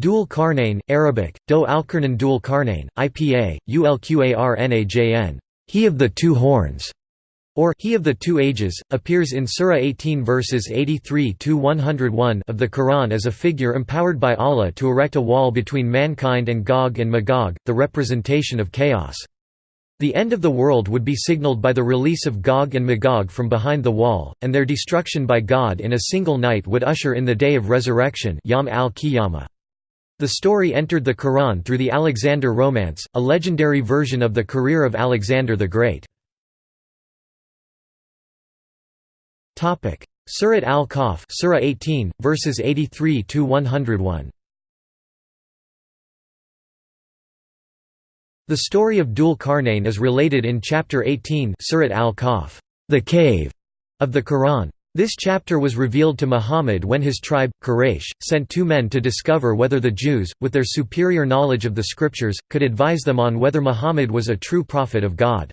Dul Qarnayn, Arabic, Do Alqarnan Dul Qarnayn, IPA, ULQARNAJN, He of the Two Horns, or He of the Two Ages, appears in Surah 18 verses 83–101 of the Quran as a figure empowered by Allah to erect a wall between mankind and Gog and Magog, the representation of chaos. The end of the world would be signaled by the release of Gog and Magog from behind the wall, and their destruction by God in a single night would usher in the day of resurrection Yom al-Qiyamah. The story entered the Quran through the Alexander Romance, a legendary version of the career of Alexander the Great. Surat al-Kahf Surah 18, verses 83 to 101. The story of Dul Qarnayn is related in chapter 18 Surat al-Kahf, the cave of the Quran. This chapter was revealed to Muhammad when his tribe, Quraysh, sent two men to discover whether the Jews, with their superior knowledge of the scriptures, could advise them on whether Muhammad was a true prophet of God.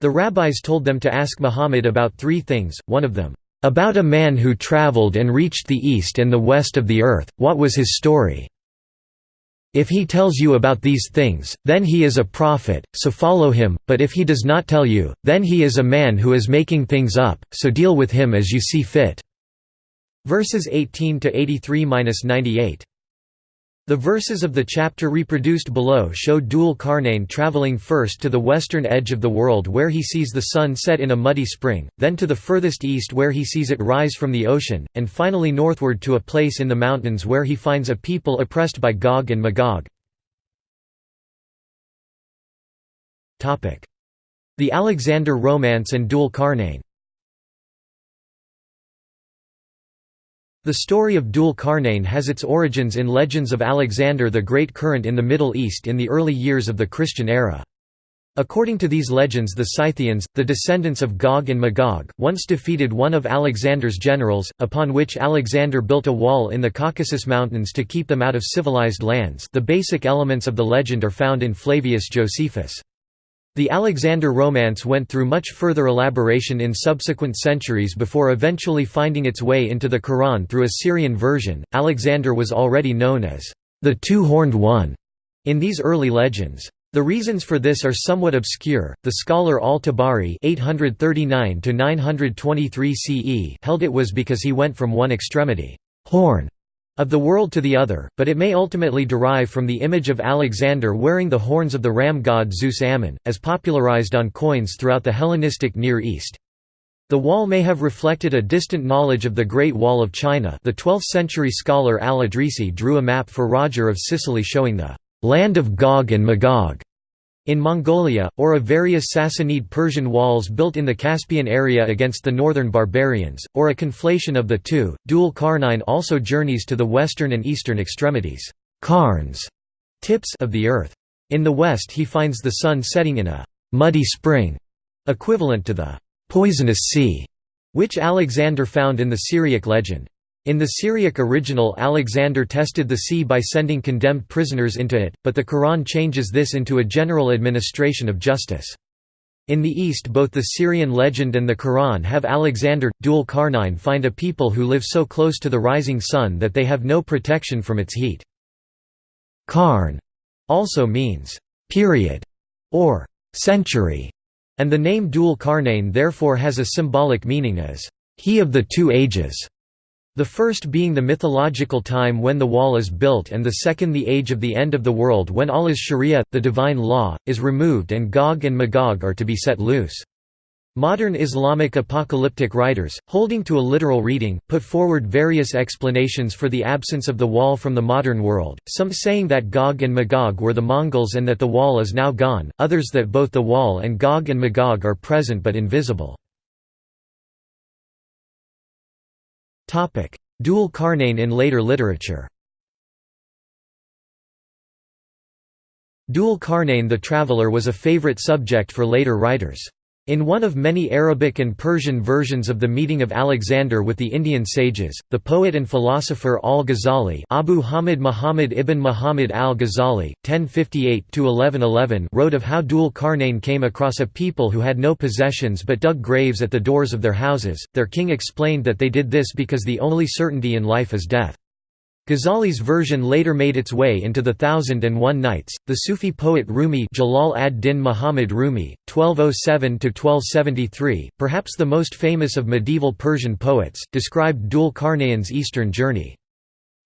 The rabbis told them to ask Muhammad about three things, one of them, "...about a man who traveled and reached the east and the west of the earth, what was his story?" If he tells you about these things, then he is a prophet, so follow him, but if he does not tell you, then he is a man who is making things up, so deal with him as you see fit." Verses 18 to 83-98. The verses of the chapter reproduced below show Dul Qarnayn traveling first to the western edge of the world where he sees the sun set in a muddy spring, then to the furthest east where he sees it rise from the ocean, and finally northward to a place in the mountains where he finds a people oppressed by Gog and Magog. The Alexander Romance and Dul Qarnayn The story of Qarnayn has its origins in legends of Alexander the Great current in the Middle East in the early years of the Christian era. According to these legends the Scythians, the descendants of Gog and Magog, once defeated one of Alexander's generals, upon which Alexander built a wall in the Caucasus Mountains to keep them out of civilized lands the basic elements of the legend are found in Flavius Josephus. The Alexander Romance went through much further elaboration in subsequent centuries before eventually finding its way into the Quran through a Syrian version. Alexander was already known as the Two-Horned One in these early legends. The reasons for this are somewhat obscure. The scholar Al-Tabari (839–923 CE) held it was because he went from one extremity, horn, of the world to the other, but it may ultimately derive from the image of Alexander wearing the horns of the ram god Zeus Ammon, as popularized on coins throughout the Hellenistic Near East. The wall may have reflected a distant knowledge of the Great Wall of China the 12th-century scholar al-Idrisi drew a map for Roger of Sicily showing the «land of Gog and Magog» in Mongolia, or of various Sassanid Persian walls built in the Caspian area against the northern barbarians, or a conflation of the two. Dul Qarnayn also journeys to the western and eastern extremities Qarns, tips of the earth. In the west he finds the sun setting in a muddy spring, equivalent to the poisonous sea, which Alexander found in the Syriac legend. In the Syriac original Alexander tested the sea by sending condemned prisoners into it, but the Quran changes this into a general administration of justice. In the East both the Syrian legend and the Quran have Alexander, Dul Qarnayn find a people who live so close to the rising sun that they have no protection from its heat. Qarn also means, period, or century, and the name Dul Qarnayn therefore has a symbolic meaning as, he of the two ages. The first being the mythological time when the wall is built and the second the age of the end of the world when Allah's sharia, the divine law, is removed and Gog and Magog are to be set loose. Modern Islamic apocalyptic writers, holding to a literal reading, put forward various explanations for the absence of the wall from the modern world, some saying that Gog and Magog were the Mongols and that the wall is now gone, others that both the wall and Gog and Magog are present but invisible. Dul Qarnayn in later literature Dual Qarnayn the Traveller was a favorite subject for later writers. In one of many Arabic and Persian versions of the meeting of Alexander with the Indian sages, the poet and philosopher al-Ghazali Abu Hamid Muhammad ibn Muhammad al-Ghazali, 1058–1111 wrote of how Dul Qarnayn came across a people who had no possessions but dug graves at the doors of their houses. Their king explained that they did this because the only certainty in life is death. Ghazali's version later made its way into the Thousand and One Nights. The Sufi poet Rumi Jalal ad-Din Muhammad Rumi, 1207–1273, perhaps the most famous of medieval Persian poets, described Dhul Qarnayn's eastern journey.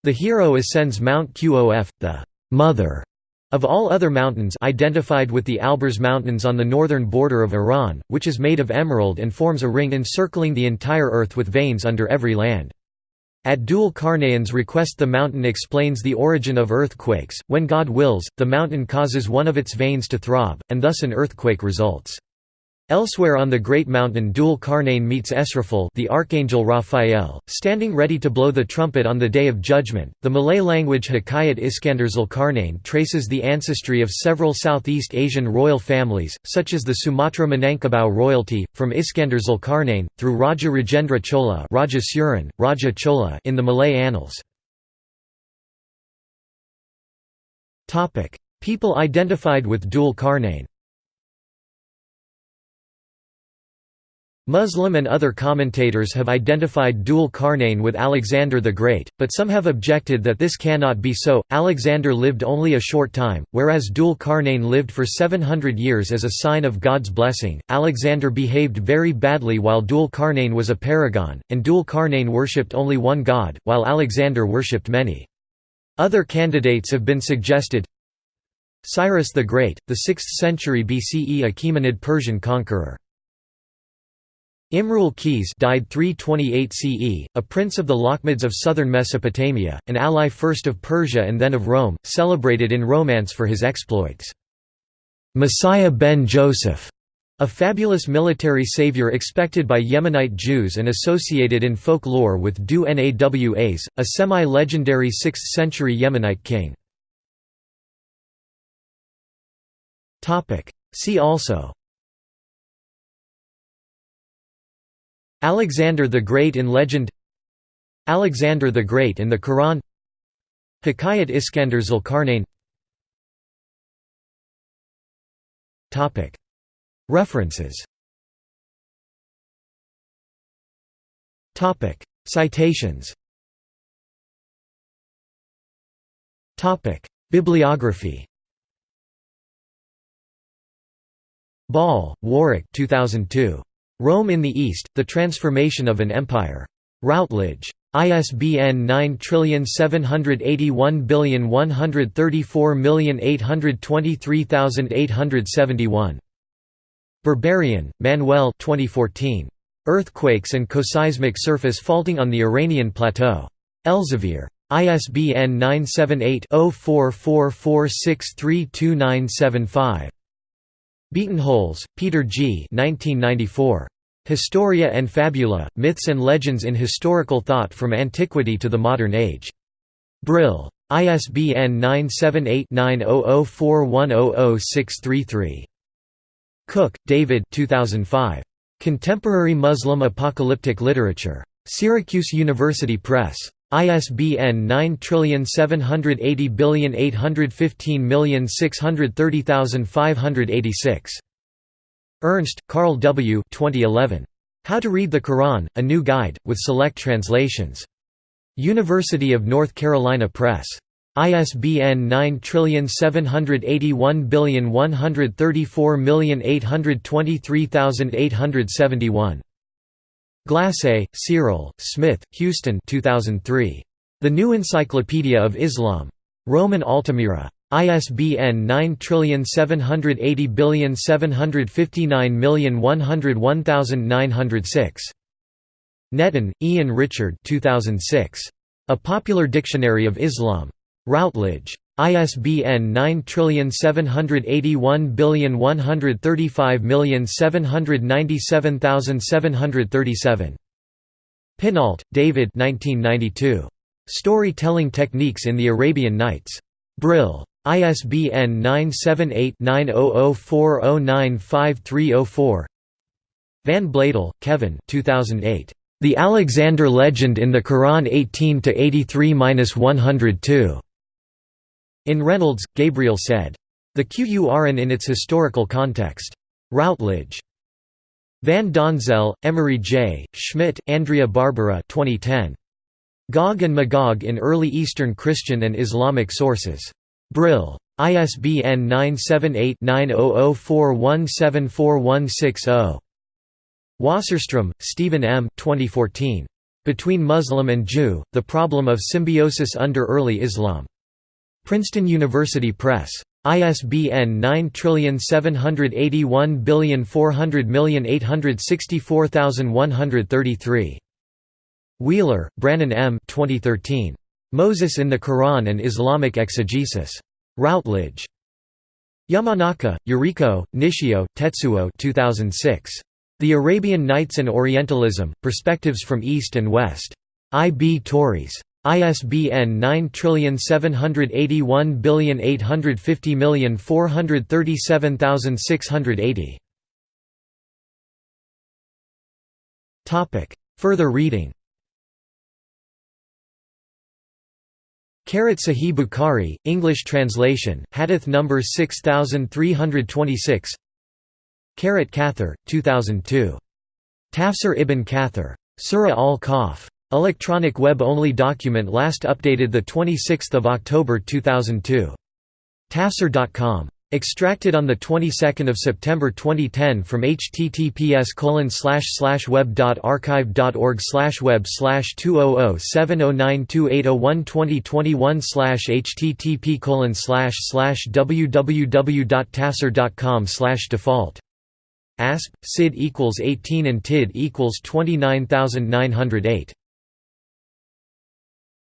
The hero ascends Mount Qof, the «mother» of all other mountains identified with the Alborz Mountains on the northern border of Iran, which is made of emerald and forms a ring encircling the entire earth with veins under every land. At Dhul Qarnayn's request the mountain explains the origin of earthquakes, when God wills, the mountain causes one of its veins to throb, and thus an earthquake results. Elsewhere on the Great Mountain Dhul Qarnayn meets Esrafil the archangel Raphael, standing ready to blow the trumpet on the Day of Judgment. The Malay language Hikayat Iskandar Zulkarnain traces the ancestry of several Southeast Asian royal families, such as the Sumatra Minangkabau royalty, from Iskandar Zulkarnain, through Raja Rajendra Chola Raja Surin, Raja Chola in the Malay annals. People identified with Dhul Qarnayn Muslim and other commentators have identified Dhul Qarnayn with Alexander the Great, but some have objected that this cannot be so. Alexander lived only a short time, whereas Dhul Qarnayn lived for 700 years as a sign of God's blessing. Alexander behaved very badly while Dhul Qarnayn was a paragon, and Dhul Qarnayn worshipped only one god, while Alexander worshipped many. Other candidates have been suggested Cyrus the Great, the 6th century BCE Achaemenid Persian conqueror. Imrul Qis died 328 CE, a prince of the Lakhmids of southern Mesopotamia, an ally first of Persia and then of Rome, celebrated in romance for his exploits. Messiah ben Joseph, a fabulous military savior expected by Yemenite Jews and associated in folk lore with Du Nawas, a semi-legendary 6th-century Yemenite king. See also Alexander the Great in legend Alexander the Great in the Quran Hikayat Iskandar Zulkarnain. References. Citations. Bibliography. Ball, Warwick 2002. Rome in the East, The Transformation of an Empire. Routledge. ISBN 9781134823871. Berberian, Manuel 2014. Earthquakes and Coseismic Surface Faulting on the Iranian Plateau. Elsevier. ISBN 978 0444632975. Bietenholz, Peter G. 1994. Historia and Fabula, Myths and Legends in Historical Thought from Antiquity to the Modern Age. Brill. ISBN 978-9004100633. Cook, David 2005. Contemporary Muslim Apocalyptic Literature. Syracuse University Press. ISBN 9780815630586. Ernst, Carl W. 2011. How to Read the Quran, A New Guide, with Select Translations. University of North Carolina Press. ISBN 9781134823871. Glassé, Cyril, Smith, Huston 2003. The New Encyclopedia of Islam. Rowman Altamira. ISBN 9780759101906. Netton, Ian Richard 2006. A Popular Dictionary of Islam. Routledge. ISBN 9781135797737. Pinault, David Story-telling Techniques in the Arabian Nights. Brill. ISBN 978-9004095304 Van Bladel, Kevin 2008. The Alexander Legend in the Quran 18–83–102. In Reynolds, Gabriel Said, The Qur'an in its historical context. Routledge. Van Donzel, Emery J., Schmidt, Andrea Barbara 2010. Gog and Magog in Early Eastern Christian and Islamic Sources. Brill. ISBN 978-9004174160. Wasserstrom, Stephen M. 2014. Between Muslim and Jew, The Problem of Symbiosis Under Early Islam. Princeton University Press. ISBN 9781400864133. Wheeler, Brannon M. 2013. Moses in the Quran and Islamic Exegesis. Routledge. Yamanaka, Yuriko, Nishio, Tetsuo 2006. The Arabian Nights and Orientalism, Perspectives from East and West. I. B. Tauris. ISBN 9780850437680. Further reading Karat Sahih Bukhari, English translation, Hadith number 6326 Karat Kathir, 2002. Tafsir ibn Kathir. Surah al-Kahf. Electronic web-only document last updated 26 October 2002. Tafsir.com. Extracted on the 22nd of September 2010 from https web.archive.org web 200709280122021 http www.tafsir.com default ASP, SID equals 18 and TID equals 29908.